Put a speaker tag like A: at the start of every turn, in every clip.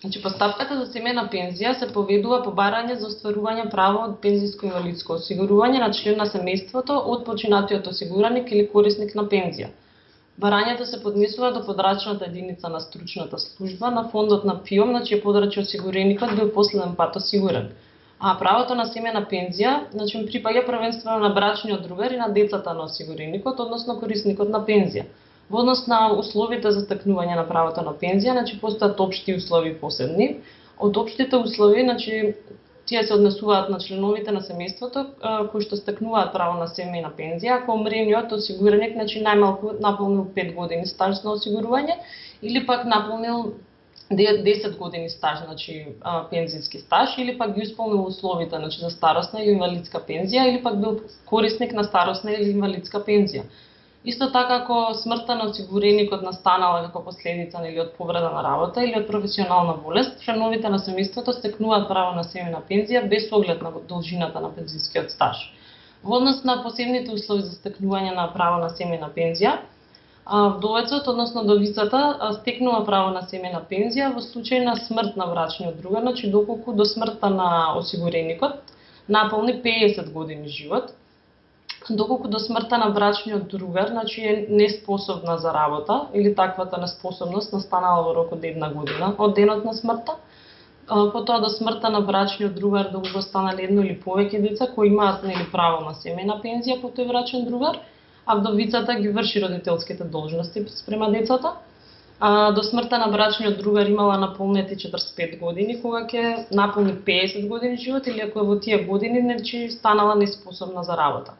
A: Значи, постапката за семена пензија се поведува по барање за остварување право од пензиско инвалидско осигурување на член на семејството од починатиот осигураник или корисник на пензија. Барањето се поднесува до подрачната единица на стручната служба на фондот на ПИОМ, на чие подрачје осигуреникот бил последен пат осигурен. А правото на семена пензија, значи припаѓа првенствено на брачниот другар и на децата на осигуреникот, односно корисникот на пензија. Во однос на условите за стекнување на правото на пензија, значи постојат општи услови посебни. Од општите услови, значи тие се однесуваат на членовите на семејството кои што стекнуваат право на семејна пензија, ако умрениот осигуреник значи најмалку наполнил 5 години стаж на осигурување или пак наполнил 10 години стаж, значи пензијски стаж или пак ги исполнил условите значи за старосна или инвалидска пензија или пак бил корисник на старосна или инвалидска пензија. Исто така ако смртта на осигуреникот настанала како последица или од повреда на работа или од професионална болест, членовите на семејството стекнуваат право на семена пензија без оглед на должината на пензискиот стаж. Во однос на посебните услови за стекнување на право на семена пензија, вдовецот, односно довицата, стекнува право на семена пензија во случај на смрт на брачниот другар, значи доколку до смртта на осигуреникот наполни 50 години живот, доколку до смртта на брачниот другар, значи е неспособна за работа или таквата неспособност настанала во рок од една година од денот на смртта. Потоа до смртта на брачниот другар да доколку станале едно или повеќе деца кои имаат нели право на семена пензија по тој брачен другар, а вдовицата ги врши родителските должности спрема децата. А, до смртта на брачниот другар имала наполнети 45 години, кога ќе наполни 50 години живот или ако е во тие години, значи станала неспособна за работа.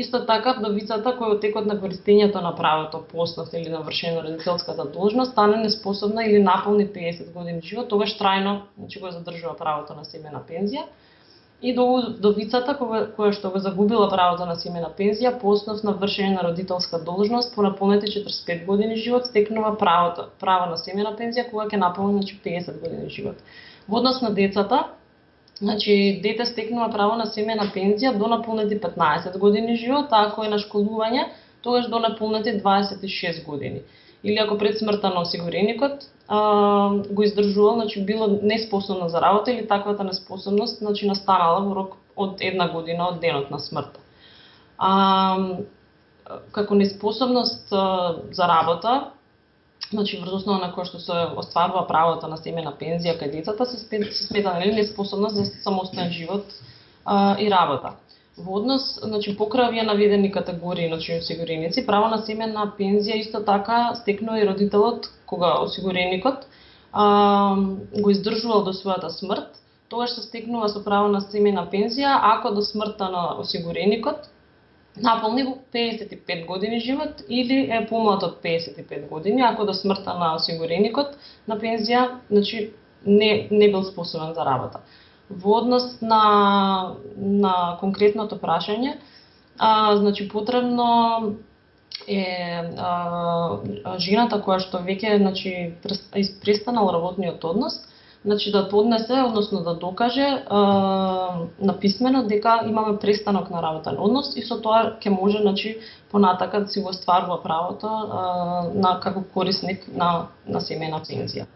A: Исто така, вдовицата која од текот на користењето на правото по или на вршено родителската должност стане неспособна или наполни 50 години живот, тогаш трајно значи, го задржува правото на семена пензија. И до вдовицата која, која што го загубила правото на семена пензија по основ на вршење на родителска должност по наполнети 45 години живот стекнува правото право на семена пензија кога ќе наполни значи 50 години живот. Во однос на децата, Значи, дете стекнува право на семена пензија до наполнети 15 години живот, а ако е на школување, тогаш до наполнети 26 години. Или ако пред смртта на осигуреникот а, го издржувал, значи било неспособно за работа или таквата неспособност значи настанала во рок од една година од денот на смртта. А, како неспособност а, за работа, значи врз основа на кој што се остварува правото на семена пензија кај децата се, се смета нели неспособност за самостоен живот а, и работа. Во однос, значи покрај наведени категории значи осигуреници, право на семена пензија исто така стекнува и родителот кога осигуреникот а, го издржувал до својата смрт, тогаш се стекнува со право на семена пензија ако до смртта на осигуреникот наполни во 55 години живот или е помлад од 55 години, ако до смртта на осигуреникот на пензија, значи не, не бил способен за работа. Во однос на, на конкретното прашање, а, значи потребно е а, жената која што веќе значи престанал работниот однос, значи да поднесе, односно да докаже а, написмено дека имаме престанок на работен однос и со тоа ќе може значи понатака да си го стварува правото е, на како корисник на на семена пензија.